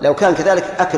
لو كان كذلك أكل